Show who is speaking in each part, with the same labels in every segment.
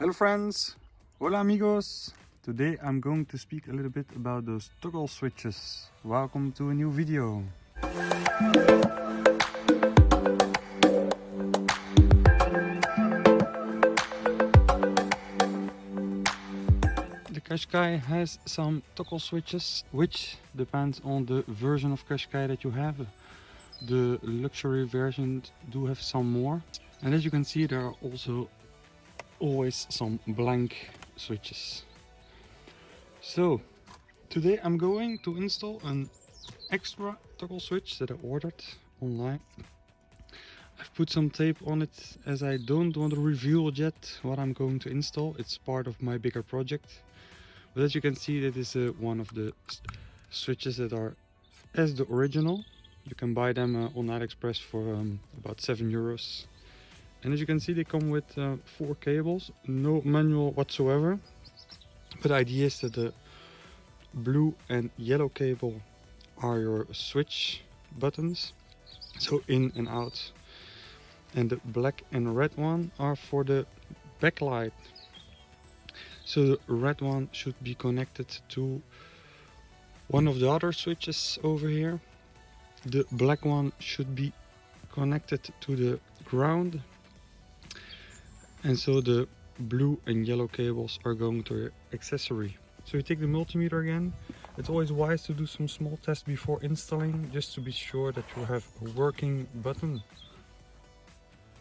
Speaker 1: Hello friends, hola amigos. Today I'm going to speak a little bit about those toggle switches. Welcome to a new video. The Qashqai has some toggle switches which depends on the version of Qashqai that you have. The luxury versions do have some more and as you can see there are also always some blank switches. So today I'm going to install an extra toggle switch that I ordered online. I've put some tape on it as I don't want to reveal yet what I'm going to install. It's part of my bigger project. But as you can see that is uh, one of the switches that are as the original. You can buy them uh, on AliExpress for um, about 7 euros and as you can see they come with uh, four cables no manual whatsoever. But the idea is that the blue and yellow cable are your switch buttons. So in and out. And the black and red one are for the backlight. So the red one should be connected to one of the other switches over here. The black one should be connected to the ground and so the blue and yellow cables are going to your accessory. So you take the multimeter again. It's always wise to do some small tests before installing just to be sure that you have a working button.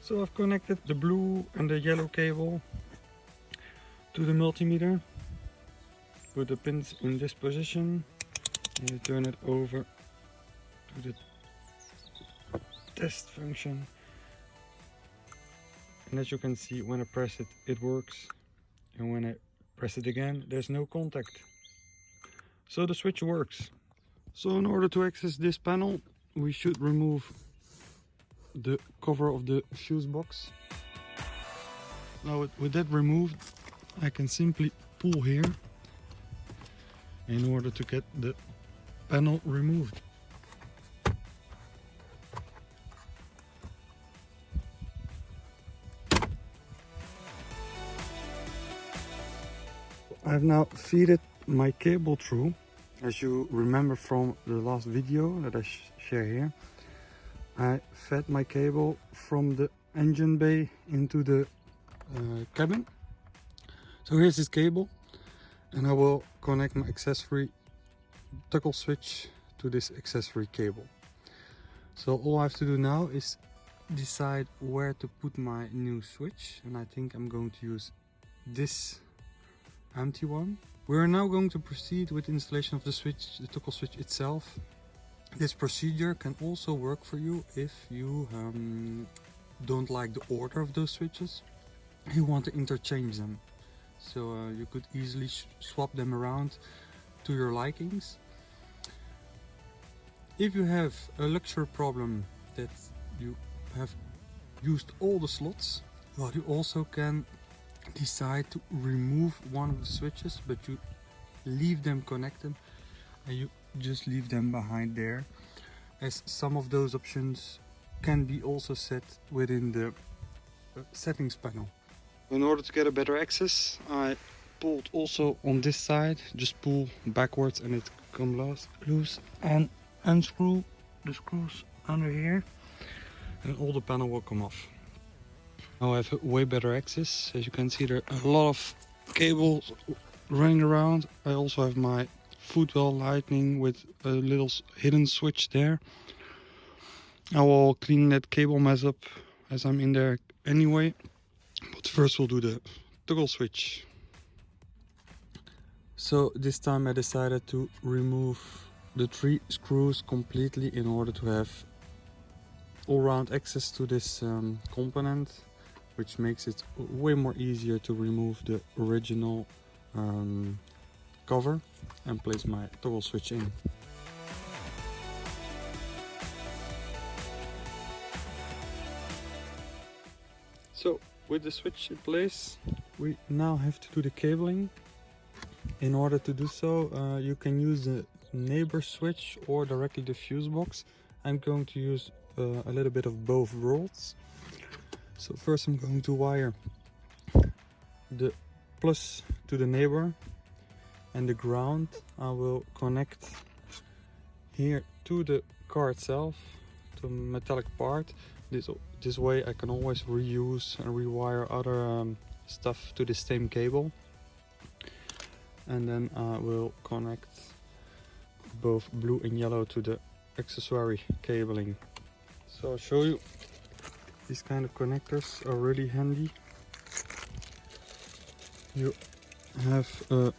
Speaker 1: So I've connected the blue and the yellow cable to the multimeter. Put the pins in this position. And you turn it over to the test function and as you can see when I press it it works. And when I press it again there's no contact. So the switch works. So in order to access this panel we should remove the cover of the fuse box. Now with, with that removed I can simply pull here in order to get the panel removed I've now feeded my cable through. As you remember from the last video that I sh share here I fed my cable from the engine bay into the uh, cabin. So here's this cable and I will connect my accessory toggle switch to this accessory cable. So all I have to do now is decide where to put my new switch and I think I'm going to use this empty one. We are now going to proceed with installation of the switch, the toggle switch itself. This procedure can also work for you if you um, don't like the order of those switches. You want to interchange them. So uh, you could easily swap them around to your likings. If you have a luxury problem that you have used all the slots, well you also can decide to remove one of the switches but you leave them connected and you just leave them behind there as some of those options can be also set within the uh, settings panel. In order to get a better access I pulled also on this side just pull backwards and it comes loose and unscrew the screws under here and all the panel will come off. Now I have way better access. As you can see there are a lot of cables running around. I also have my footwell lightning with a little hidden switch there. I will clean that cable mess up as I'm in there anyway. But first we'll do the toggle switch. So this time I decided to remove the three screws completely in order to have all-round access to this um, component which makes it way more easier to remove the original um, cover and place my toggle switch in. So with the switch in place we now have to do the cabling. In order to do so uh, you can use the neighbor switch or directly the fuse box. I'm going to use uh, a little bit of both worlds so first I'm going to wire the plus to the neighbor and the ground. I will connect here to the car itself to metallic part. This this way I can always reuse and rewire other um, stuff to the same cable. And then I will connect both blue and yellow to the accessory cabling. So I'll show you these kind of connectors are really handy. You have a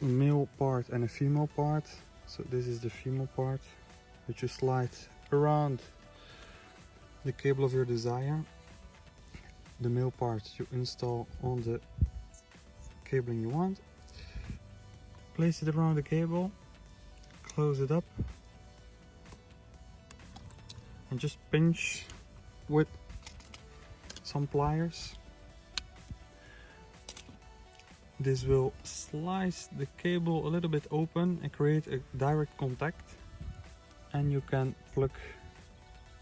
Speaker 1: male part and a female part. So this is the female part which you slide around the cable of your desire. The male part you install on the cabling you want. Place it around the cable close it up and just pinch with some pliers. This will slice the cable a little bit open and create a direct contact. And you can plug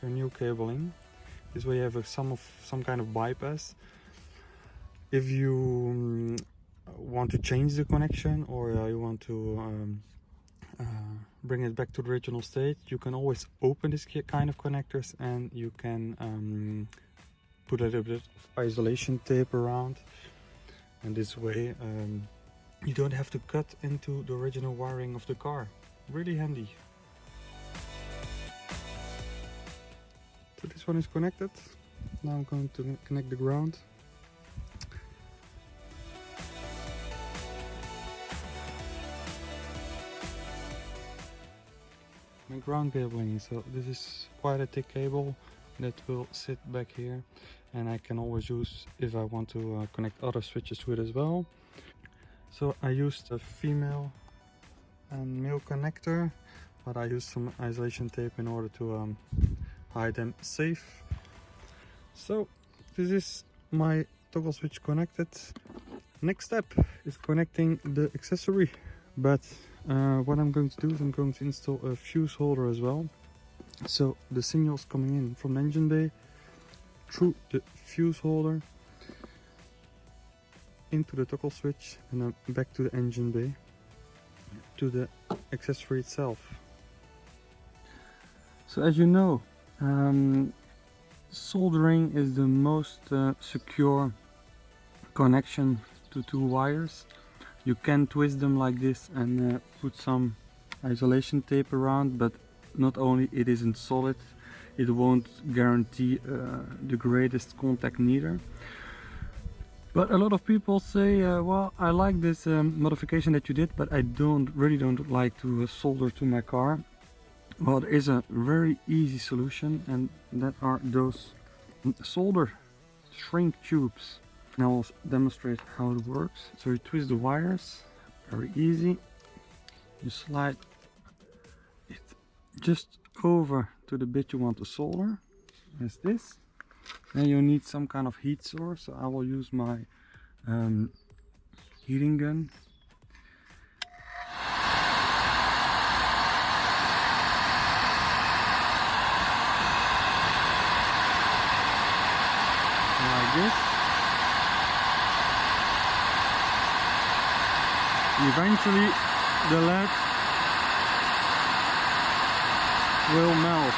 Speaker 1: your new cable in. This way you have a, some of some kind of bypass. If you um, want to change the connection or uh, you want to um, uh, bring it back to the original state you can always open this kind of connectors and you can um, put a little bit of isolation tape around. And this way um, you don't have to cut into the original wiring of the car. Really handy. So this one is connected. Now I'm going to connect the ground. My ground cabling so this is quite a thick cable that will sit back here and I can always use if I want to uh, connect other switches to it as well. So I used a female and male connector but I used some isolation tape in order to um, hide them safe. So this is my toggle switch connected. Next step is connecting the accessory but uh, what I'm going to do is I'm going to install a fuse holder as well so the signals coming in from the engine bay through the fuse holder into the toggle switch and then back to the engine bay to the accessory itself. So as you know um, soldering is the most uh, secure connection to two wires. You can twist them like this and uh, put some isolation tape around but not only it isn't solid it won't guarantee uh, the greatest contact neither. But a lot of people say uh, well I like this um, modification that you did but I don't really don't like to uh, solder to my car. Well there is a very easy solution and that are those solder shrink tubes. Now I'll demonstrate how it works. So you twist the wires very easy. You slide just over to the bit you want to solder as this. Then you need some kind of heat source so I will use my um, heating gun. Like this. Eventually the lead will melt.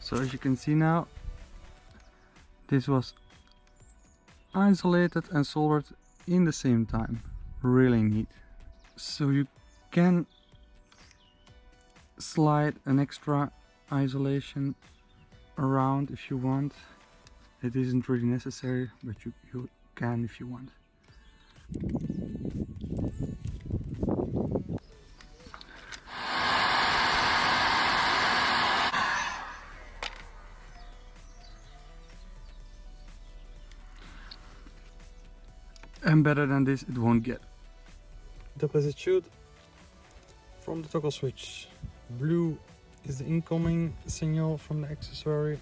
Speaker 1: So as you can see now, this was isolated and soldered in the same time. Really neat. So you can slide an extra isolation around if you want. It isn't really necessary, but you, you can if you want. And better than this it won't get. Up as from the toggle switch. Blue is the incoming signal from the accessory.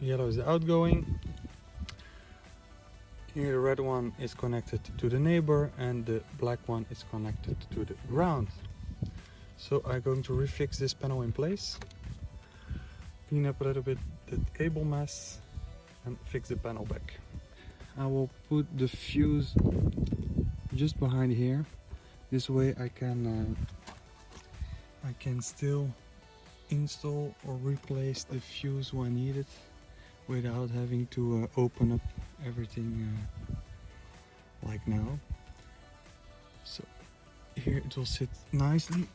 Speaker 1: Yellow is the outgoing. Here the red one is connected to the neighbor and the black one is connected to the ground. So I'm going to refix this panel in place. clean up a little bit the cable mess and fix the panel back. I will put the fuse just behind here. This way I can uh, I can still install or replace the fuse when needed without having to uh, open up everything uh, like now. So here it will sit nicely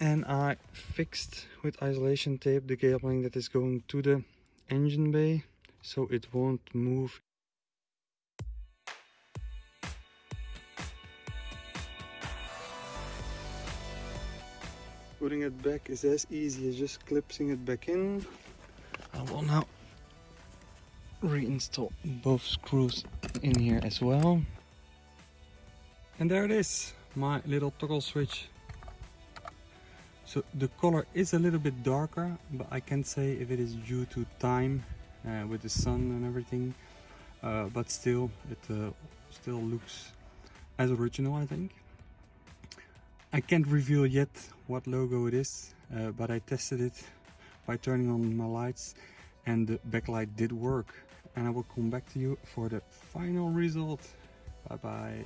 Speaker 1: and I fixed with isolation tape the cabling that is going to the engine bay so it won't move Putting it back is as easy as just clipping it back in. I will now reinstall both screws in here as well. And there it is, my little toggle switch. So the color is a little bit darker, but I can't say if it is due to time uh, with the sun and everything. Uh, but still, it uh, still looks as original, I think. I can't reveal yet what logo it is, uh, but I tested it by turning on my lights and the backlight did work. And I will come back to you for the final result. Bye bye.